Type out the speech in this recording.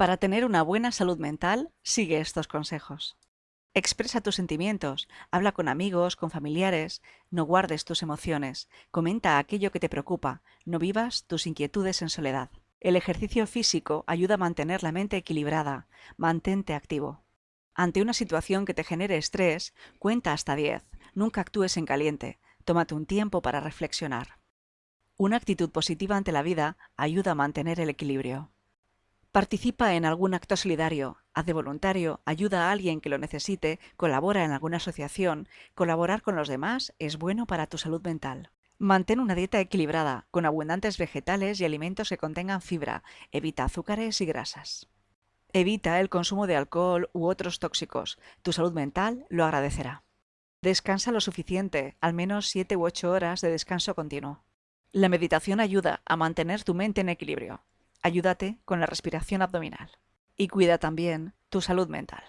Para tener una buena salud mental, sigue estos consejos. Expresa tus sentimientos, habla con amigos, con familiares, no guardes tus emociones, comenta aquello que te preocupa, no vivas tus inquietudes en soledad. El ejercicio físico ayuda a mantener la mente equilibrada, mantente activo. Ante una situación que te genere estrés, cuenta hasta 10, nunca actúes en caliente, tómate un tiempo para reflexionar. Una actitud positiva ante la vida ayuda a mantener el equilibrio. Participa en algún acto solidario, haz de voluntario, ayuda a alguien que lo necesite, colabora en alguna asociación. Colaborar con los demás es bueno para tu salud mental. Mantén una dieta equilibrada, con abundantes vegetales y alimentos que contengan fibra. Evita azúcares y grasas. Evita el consumo de alcohol u otros tóxicos. Tu salud mental lo agradecerá. Descansa lo suficiente, al menos 7 u 8 horas de descanso continuo. La meditación ayuda a mantener tu mente en equilibrio. Ayúdate con la respiración abdominal. Y cuida también tu salud mental.